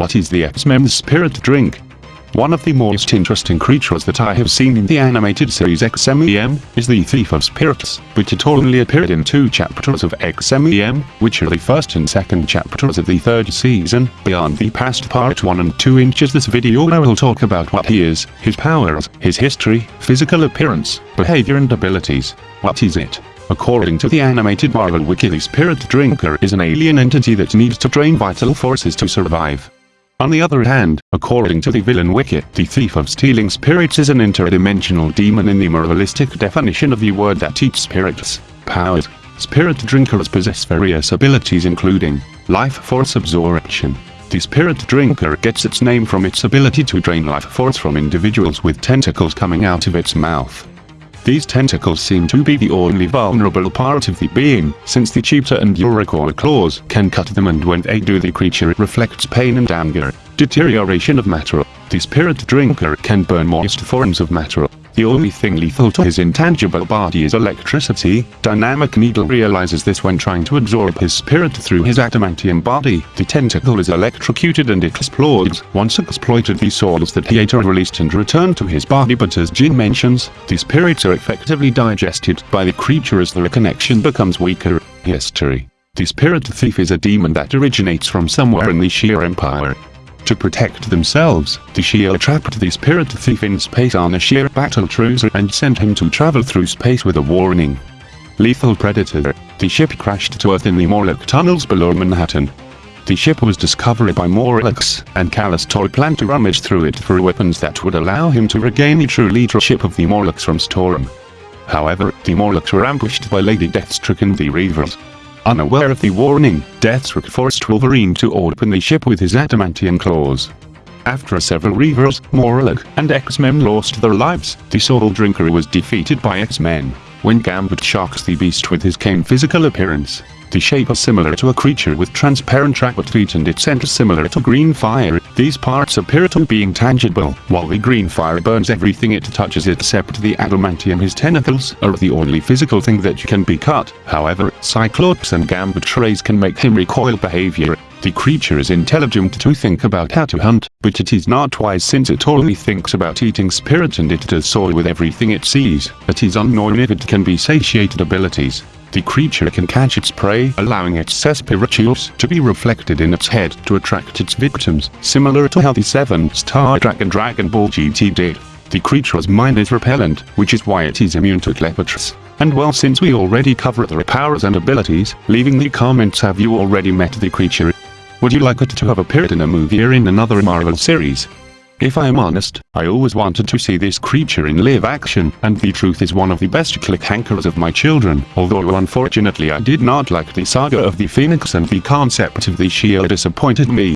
What is the X-Men's spirit drink? One of the most interesting creatures that I have seen in the animated series X-Men is the Thief of Spirits, which it only appeared in two chapters of X-Men, which are the first and second chapters of the third season. Beyond the past part 1 and 2 inches this video I will talk about what he is, his powers, his history, physical appearance, behavior and abilities. What is it? According to the animated Marvel wiki the Spirit Drinker is an alien entity that needs to drain vital forces to survive. On the other hand, according to the villain wiki, the Thief of Stealing Spirits is an interdimensional demon in the moralistic definition of the word that eats spirits. Powers. Spirit drinkers possess various abilities including life force absorption. The spirit drinker gets its name from its ability to drain life force from individuals with tentacles coming out of its mouth. These tentacles seem to be the only vulnerable part of the being, since the cheetah and Urukoa claws can cut them and when they do the creature reflects pain and anger. Deterioration of matter. The spirit drinker can burn most forms of matter, the only thing lethal to his intangible body is electricity. Dynamic Needle realizes this when trying to absorb his spirit through his adamantium body. The tentacle is electrocuted and explodes. Once exploited the souls that he ate are released and returned to his body but as Jean mentions, the spirits are effectively digested by the creature as the connection becomes weaker. History The spirit thief is a demon that originates from somewhere in the Shi'ar Empire. To protect themselves, the Shi'ar trapped the spirit thief in space on a Shi'ar battle cruiser and sent him to travel through space with a warning. Lethal Predator. The ship crashed to Earth in the Morlock tunnels below Manhattan. The ship was discovered by Morlocks, and Callisto planned to rummage through it for weapons that would allow him to regain the true leadership of the Morlocks from Storm. However, the Morlocks were ambushed by Lady Deathstrike and the Reavers. Unaware of the warning, Deathstrike forced Wolverine to open the ship with his adamantium claws. After several Reavers, Morlock, and X-Men lost their lives, the Soul Drinker was defeated by X-Men. When Gambit shocks the beast with his cane physical appearance, the shape is similar to a creature with transparent rabbit feet and its center similar to green fire. These parts appear to be tangible, while the green fire burns everything it touches except the adamantium his tentacles are the only physical thing that can be cut. However, Cyclops and Gambit rays can make him recoil behavior. The creature is intelligent to think about how to hunt, but it is not wise since it only thinks about eating spirit and it does so with everything it sees. It is unknown if it can be satiated abilities. The creature can catch its prey, allowing its spirituals to be reflected in its head to attract its victims, similar to how the 7-star Dragon Dragon Ball GT did. The creature's mind is repellent, which is why it is immune to Cleopatra. And well since we already covered their powers and abilities, leaving the comments have you already met the creature? Would you like it to have appeared in a movie or in another Marvel series? If I am honest, I always wanted to see this creature in live action, and the truth is one of the best cliffhangers of my children, although unfortunately I did not like the saga of the Phoenix and the concept of the Shi'ar disappointed me.